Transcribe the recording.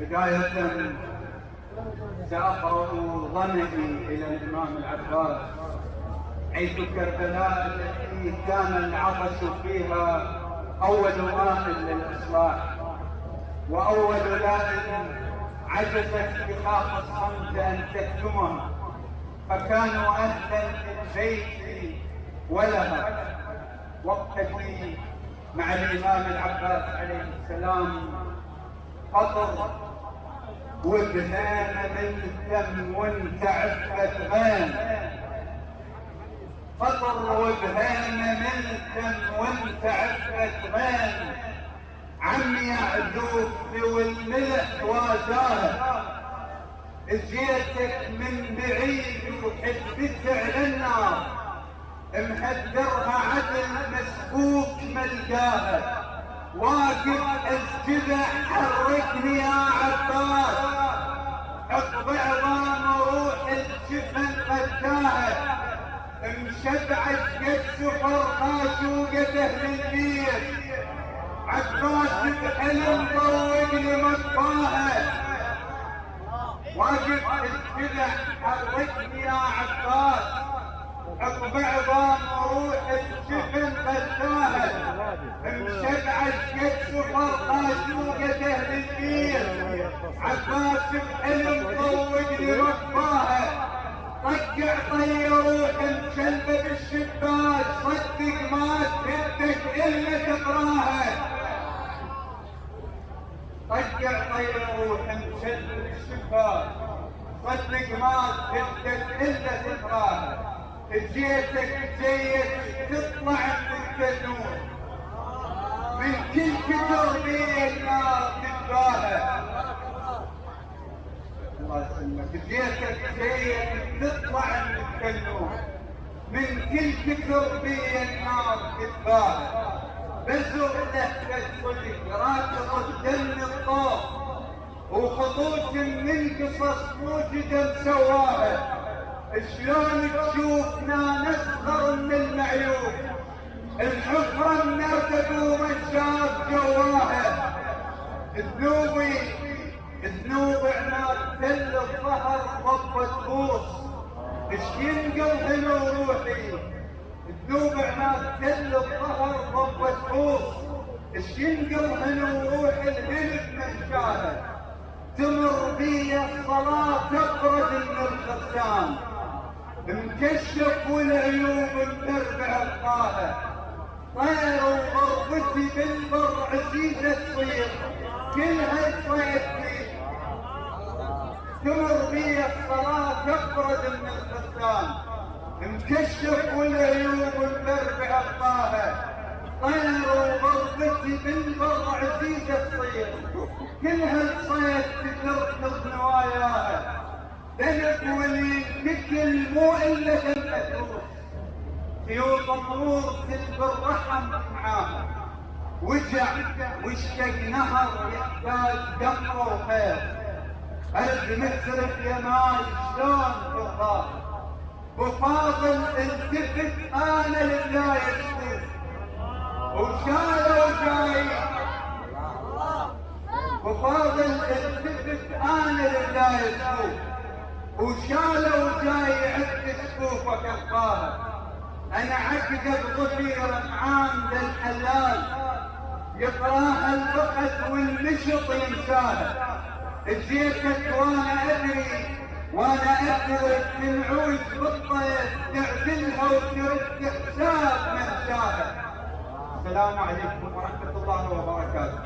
بداية سأقرأ ظنني إلى الإمام العباس حيث كربلاء التي كان العطش فيها أول ماء للإصلاح وأول لائم عجزت بخاف الصمت أن تكتمه فكانوا أهلا للبيت ولها. وقتي مع الإمام العباس عليه السلام قطر وبهان من الدم وانت عفت غان قطر وبهان من الدم وانت عفت غان عمي يعذوب والملح وازاها جيتك من بعيد وحبت على النار مهدرها عدل مسبوك ملقاها واقف الجذع حركني يا عباس. عقب عظام روح الجفن غداها مشبع قد سفر خاشوقة أهل البيت عباس بحلم طوقني مطاها واقف الجذع حركني يا عباس. عقب عظام روح الجفن غداها مشبع قد سفر خاشوقة أهل البيت عباس بحلم طوقني مطاها طقع طير روح مشلبة بالشباك صدق ما تهدك الا تقراها طقع طير روح مشلبة بالشباك صدق ما تهدك الا تقراها جيتك جيت تطلع من التنور من كل كتر بين الله يسلمك جيت تطلع من التنور من كل كتر بين نار تتباهى بزر لهفة صدق راكض الدم الطاف وخطوط من قصص موجودة مسواها شلون تشوفنا نسخر من المعيوب؟ الحفرة النرتب ومشاف جواها. ذنوبي تل الظهر ضبة بوس ينقل هنا وروحي ذنوب عناد تل الظهر ضبة بوس ينقل هنا وروحي الهلب مشاها تمر بي الصلاة تبرد من الخسام مكشف والعيوب متربع الطاهة طير وغربتي بالبر عزيزة تصير. كلها تصيد تمر بي الصلاة تبرد من الخسام مكشف والعيوب متربع الطاهة طير وغربتي بالبر عزيزة تصير كلها تصيد تتركض نواياها ذنب ولي مثل مو الا تنفتوح سيوط النور تلف الرحم معاها وجع واشتق نهر يحتاج دمر وخير. يا ماي شلون ترضاه وفاضل التفت إنا لله يشكر وشالوا جاي وفاضل التفت إنا لله يشكر وشالوا جاي عد سقوفك الطاهر أنا عقد ظفير عام الحلال يقراها الفقد والنشط ينساها جيتك وأنا ادري وأنا ادرك العود بالطيف تعزلها وترد حساب من شاهد السلام عليكم ورحمة الله وبركاته.